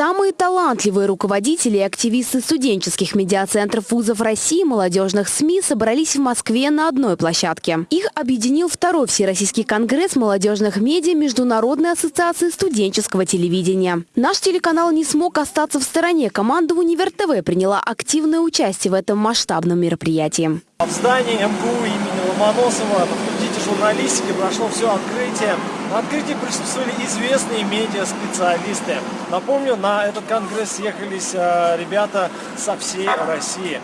Самые талантливые руководители и активисты студенческих медиацентров вузов России и молодежных СМИ собрались в Москве на одной площадке. Их объединил второй Всероссийский конгресс молодежных медиа Международной ассоциации студенческого телевидения. Наш телеканал не смог остаться в стороне. Команда «Универ ТВ» приняла активное участие в этом масштабном мероприятии. В здании МГУ имени Ломоносова журналистики прошло все открытие. На открытии присутствовали известные медиа-специалисты. Напомню, на этот конгресс съехались э, ребята со всей России.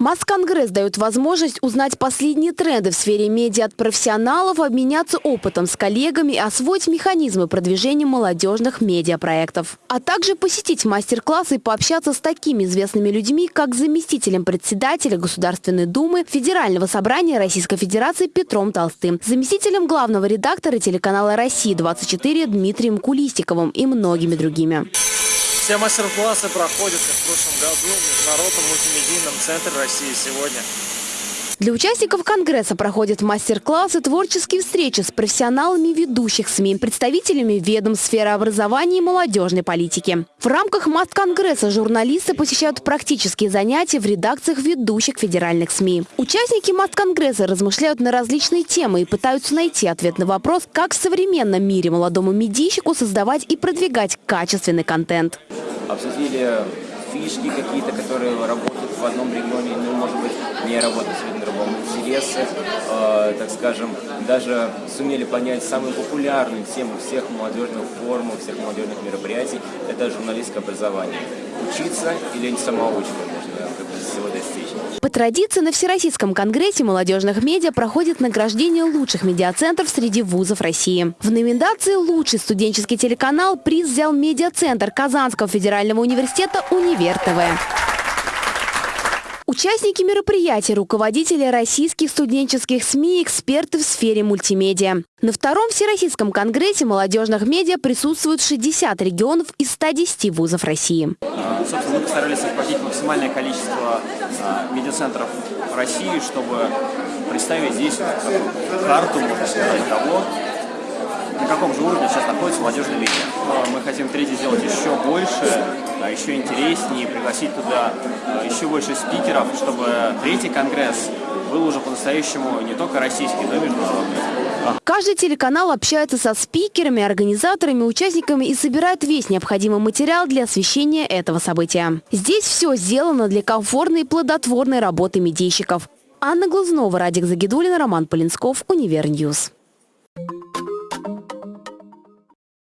Масс-конгресс дает возможность узнать последние тренды в сфере медиа от профессионалов, обменяться опытом с коллегами и освоить механизмы продвижения молодежных медиапроектов. А также посетить мастер-классы и пообщаться с такими известными людьми, как заместителем председателя Государственной Думы Федерального собрания Российской Федерации Петром Толстым, заместителем главного редактора телеканала «Россия-24» Дмитрием Кулистиковым и многими другими. Все мастер-классы проходят, как в прошлом году, в Международном мультимедийном центре России сегодня. Для участников Конгресса проходят мастер-классы, творческие встречи с профессионалами ведущих СМИ, представителями ведомств сферы образования и молодежной политики. В рамках Маст-конгресса журналисты посещают практические занятия в редакциях ведущих федеральных СМИ. Участники Маст-конгресса размышляют на различные темы и пытаются найти ответ на вопрос, как в современном мире молодому медийщику создавать и продвигать качественный контент. Обсудили фишки какие-то, которые работают в одном регионе, ну, может быть, не работают в другом. Интересы, э, так скажем, даже сумели понять самую популярную тему всех молодежных форумов, всех молодежных мероприятий – это журналистское образование. Учиться или самоучкой можно как бы всего достичь. По традиции на Всероссийском конгрессе молодежных медиа проходит награждение лучших медиацентров среди вузов России. В номинации «Лучший студенческий телеканал» приз взял медиацентр Казанского федерального университета «Универ ТВ». Участники мероприятия – руководители российских студенческих СМИ эксперты в сфере мультимедиа. На втором Всероссийском конгрессе молодежных медиа присутствуют 60 регионов из 110 вузов России. Собственно, мы постарались охватить максимальное количество а, медиацентров России, чтобы представить здесь карту, того, на каком же уровне сейчас находится молодежный медиа. Мы хотим третий сделать еще больше, а, еще интереснее, пригласить туда а, еще больше спикеров, чтобы третий конгресс был уже по-настоящему не только российский, но и международный. Каждый телеканал общается со спикерами, организаторами, участниками и собирает весь необходимый материал для освещения этого события. Здесь все сделано для комфортной и плодотворной работы медийщиков. Анна Глазнова, Радик Загидулина, Роман Полинсков, Univer News.